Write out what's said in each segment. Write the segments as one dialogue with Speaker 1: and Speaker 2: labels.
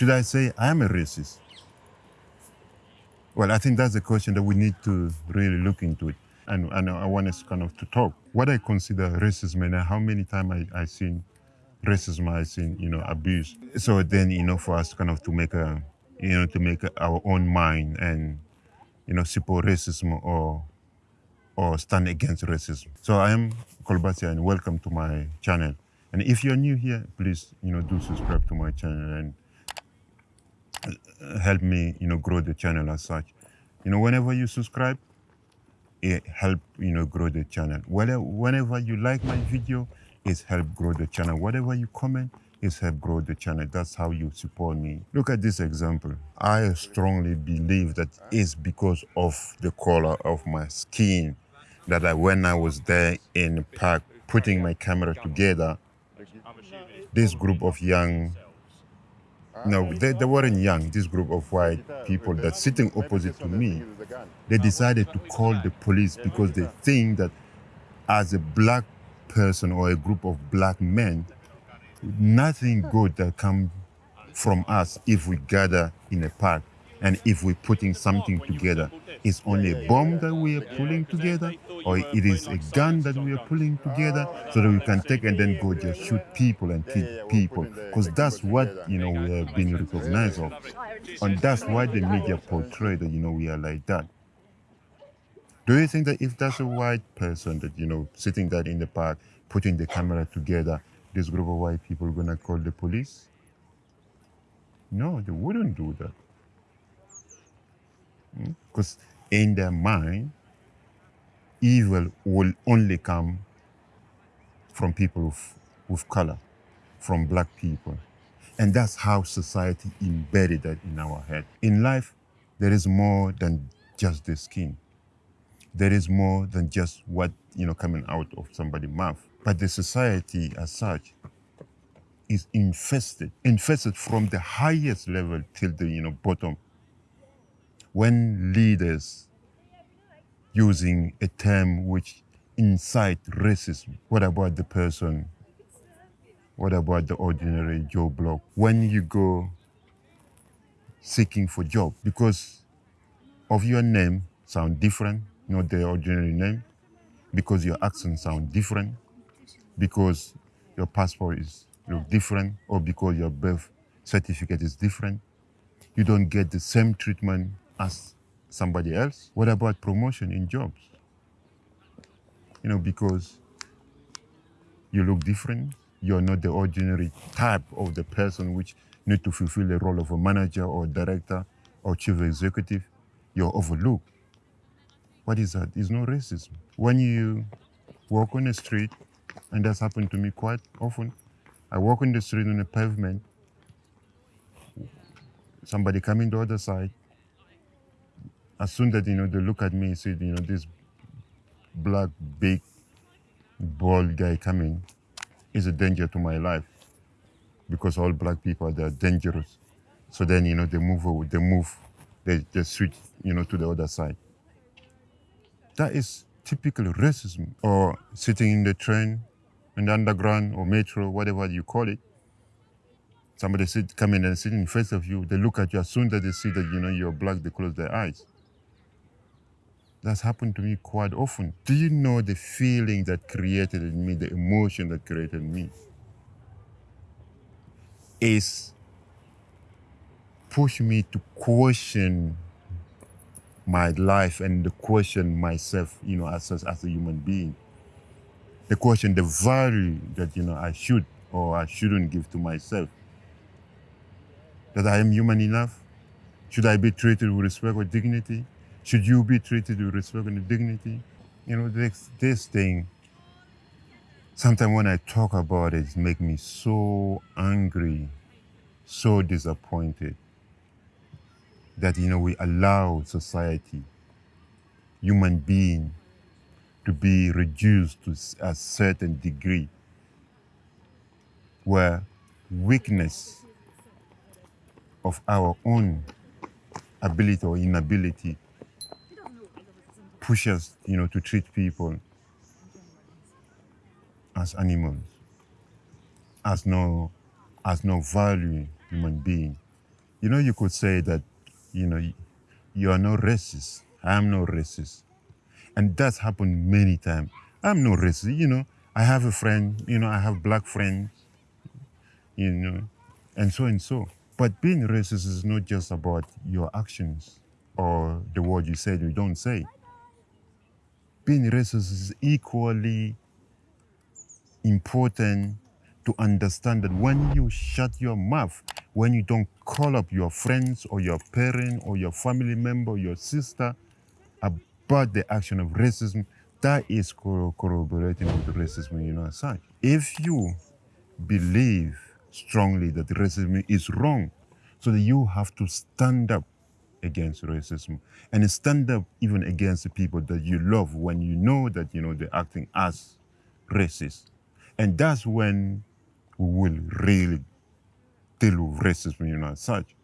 Speaker 1: Should I say I am a racist? Well, I think that's a question that we need to really look into it. And, and I want us kind of to talk. What I consider racism and how many times I, I seen racism, I seen, you know, abuse. So then, you know, for us kind of to make a, you know, to make our own mind and, you know, support racism or, or stand against racism. So I am Kolbasia and welcome to my channel. And if you're new here, please, you know, do subscribe to my channel and help me, you know, grow the channel as such. You know, whenever you subscribe, it help, you know, grow the channel. Whenever, whenever you like my video, it's help grow the channel. Whatever you comment, is help grow the channel. That's how you support me. Look at this example. I strongly believe that it's because of the color of my skin that I, when I was there in the park putting my camera together, this group of young no, they, they weren't young, this group of white people that sitting opposite to me, they decided to call the police because they think that as a black person or a group of black men, nothing good that come from us if we gather in a park and if we're putting something together. It's only a bomb that we are pulling together or it is a gun that we are pulling together so that we can take and then go just shoot people and kill people. Because that's what, you know, we have been recognized of. And that's why the media portray that, you know, we are like that. Do you think that if that's a white person that, you know, sitting there in the park, putting the camera together, this group of white people to call the police? No, they wouldn't do that. Because in their mind, evil will only come from people of, with color, from black people. And that's how society embedded that in our head. In life, there is more than just the skin. There is more than just what, you know, coming out of somebody's mouth. But the society as such is infested, infested from the highest level till the, you know, bottom. When leaders using a term which incite racism. What about the person? What about the ordinary Joe Block? When you go seeking for job, because of your name sound different, not the ordinary name, because your accent sound different, because your passport is look different, or because your birth certificate is different, you don't get the same treatment as somebody else? What about promotion in jobs? You know, because you look different, you're not the ordinary type of the person which need to fulfill the role of a manager or director or chief executive, you're overlooked. What is that? It's no racism. When you walk on the street, and that's happened to me quite often, I walk on the street on the pavement, somebody coming the other side, as soon that, you know, they look at me and say, you know, this black, big, bald guy coming is a danger to my life because all black people, they're dangerous. So then, you know, they move, over, they move, they, they switch, you know, to the other side. That is typical racism. Or sitting in the train, in the underground or metro, whatever you call it, somebody sit, come in and sit in front of you, they look at you, as soon as they see that, you know, you're black, they close their eyes. That's happened to me quite often. Do you know the feeling that created in me, the emotion that created me? Is push me to question my life and the question myself, you know, as, as, as a human being. The question, the value that, you know, I should or I shouldn't give to myself. That I am human enough? Should I be treated with respect or dignity? Should you be treated with respect and dignity? You know, this, this thing, sometimes when I talk about it, it makes me so angry, so disappointed that, you know, we allow society, human being, to be reduced to a certain degree where weakness of our own ability or inability push us, you know, to treat people as animals, as no, as no value human being. You know, you could say that, you know, you are no racist. I'm no racist. And that's happened many times. I'm no racist, you know. I have a friend, you know, I have black friends, you know, and so and so. But being racist is not just about your actions or the word you said you don't say. Being racist is equally important to understand that when you shut your mouth, when you don't call up your friends or your parent or your family member your sister about the action of racism, that is corroborating with racism, you know, as. If you believe strongly that racism is wrong, so that you have to stand up against racism and stand up even against the people that you love when you know that you know they're acting as racist. And that's when we will really deal with racism, you know, as such.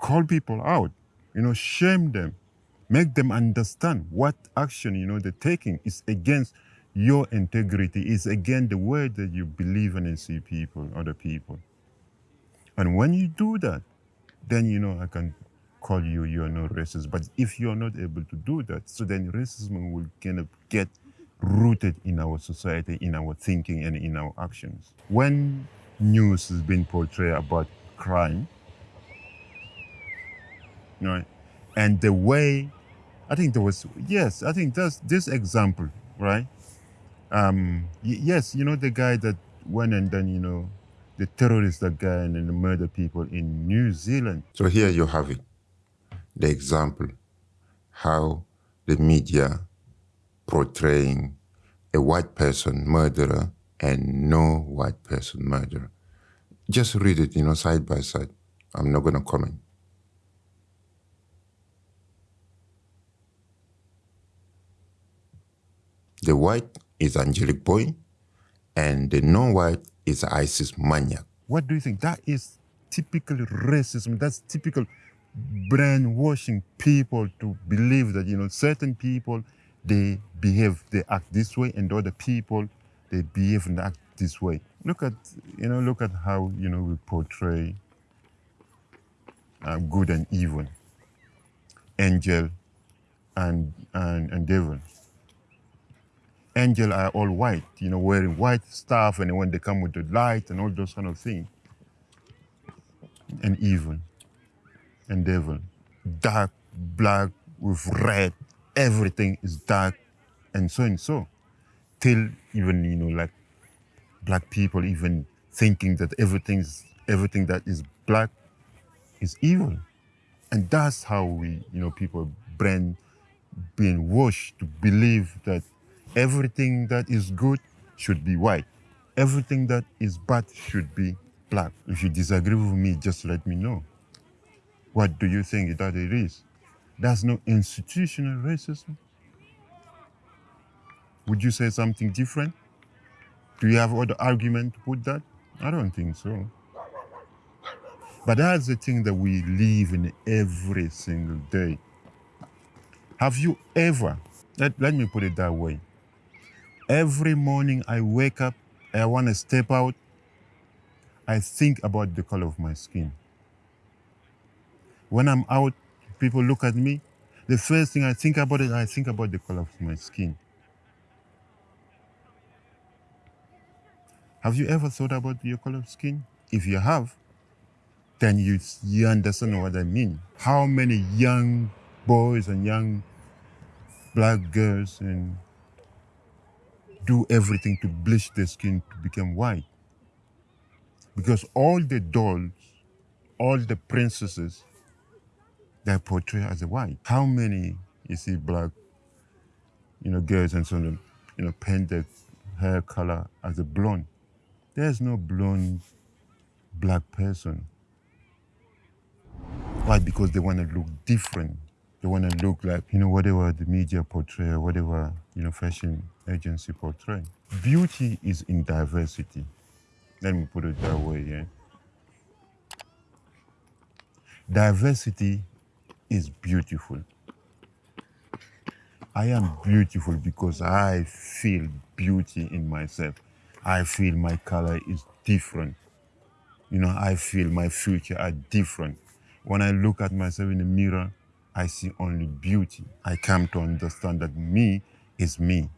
Speaker 1: Call people out, you know, shame them, make them understand what action, you know, they're taking is against your integrity, is against the way that you believe in and see people, other people. And when you do that, then you know I can call you you're no racist. But if you're not able to do that, so then racism will kind of get rooted in our society, in our thinking, and in our actions. When news is being portrayed about crime, right, and the way I think there was yes, I think that's this example, right? Um, yes, you know the guy that went and then you know the terrorist that guy and then murdered people in New Zealand.
Speaker 2: So here you have it, the example, how the media portraying a white person murderer and no white person murderer. Just read it, you know, side by side. I'm not going to comment. The white is Angelic Boy, and the non-white is ISIS maniac.
Speaker 1: What do you think? That is typical racism. That's typical brainwashing people to believe that you know certain people they behave, they act this way, and other people they behave and act this way. Look at you know look at how you know we portray uh, good and evil, angel and and and devil. Angel are all white, you know, wearing white stuff, and when they come with the light and all those kind of things, and evil and devil. Dark, black with red, everything is dark and so and so. Till even, you know, like black people even thinking that everything's everything that is black is evil. And that's how we, you know, people brain being washed to believe that everything that is good should be white. Everything that is bad should be black. If you disagree with me, just let me know. What do you think that it is? That's no institutional racism. Would you say something different? Do you have other argument to put that? I don't think so. But that's the thing that we live in every single day. Have you ever, let, let me put it that way. Every morning I wake up, I want to step out, I think about the color of my skin. When I'm out, people look at me, the first thing I think about is I think about the color of my skin. Have you ever thought about your color of skin? If you have, then you, you understand what I mean. How many young boys and young black girls and do everything to bleach their skin to become white? Because all the dolls, all the princesses, they're portrayed as a white. How many you see black, you know, girls and so on, you know, paint their hair color as a blonde? There's no blonde black person. Why? Because they want to look different. They want to look like, you know, whatever the media portray, whatever, you know, fashion agency portray. Beauty is in diversity. Let me put it that way, yeah. Diversity is beautiful. I am beautiful because I feel beauty in myself. I feel my color is different. You know, I feel my future are different. When I look at myself in the mirror, I see only beauty. I come to understand that me is me.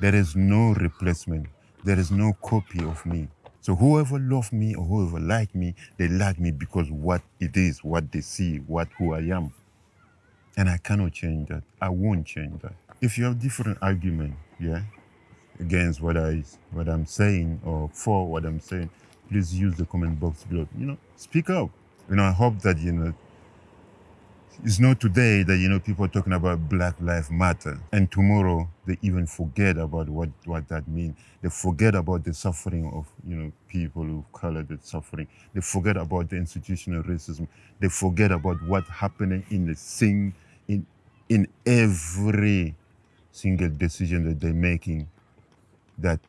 Speaker 1: There is no replacement. There is no copy of me. So whoever love me or whoever like me, they like me because what it is, what they see, what who I am. And I cannot change that. I won't change that. If you have different argument, yeah, against what I what I'm saying or for what I'm saying, please use the comment box below. You know, speak up. You know, I hope that you know it's not today that you know people are talking about Black Lives Matter, and tomorrow they even forget about what what that means. They forget about the suffering of you know people of color, the suffering. They forget about the institutional racism. They forget about what happening in the sing in in every single decision that they're making that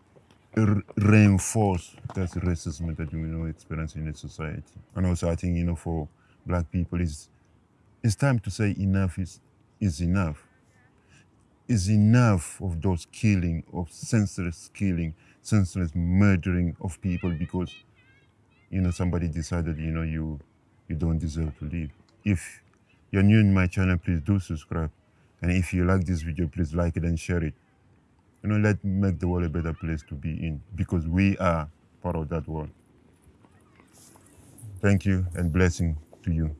Speaker 1: reinforce that racism that you know experience in the society. And also, I think you know for black people is it's time to say enough is is enough. Is enough of those killing, of senseless killing, senseless murdering of people because you know somebody decided you know you you don't deserve to live. If you're new in my channel, please do subscribe. And if you like this video, please like it and share it. You know, let make the world a better place to be in because we are part of that world. Thank you and blessing to you.